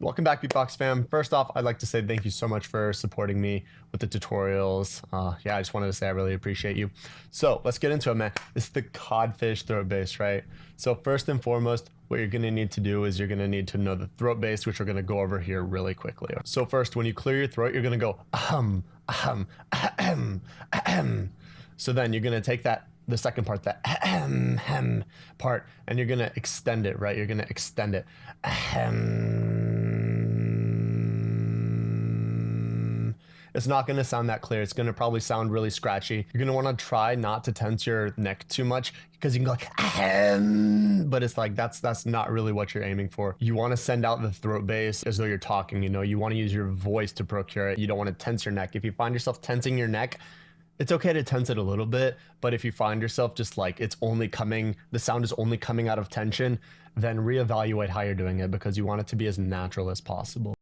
Welcome back, Beatbox fam. First off, I'd like to say thank you so much for supporting me with the tutorials. Uh, yeah, I just wanted to say I really appreciate you. So let's get into it, man. This is the codfish throat bass, right? So first and foremost, what you're gonna need to do is you're gonna need to know the throat bass, which we're gonna go over here really quickly. So first, when you clear your throat, you're gonna go ahem, ahem, ahem, ahem. So then you're gonna take that the second part, that ahem, hem part, and you're gonna extend it, right? You're gonna extend it. Ahem. It's not going to sound that clear. It's going to probably sound really scratchy. You're going to want to try not to tense your neck too much because you can go like, Ahem. but it's like that's that's not really what you're aiming for. You want to send out the throat bass as though you're talking. You know, you want to use your voice to procure it. You don't want to tense your neck. If you find yourself tensing your neck, it's okay to tense it a little bit, but if you find yourself just like it's only coming, the sound is only coming out of tension, then reevaluate how you're doing it because you want it to be as natural as possible.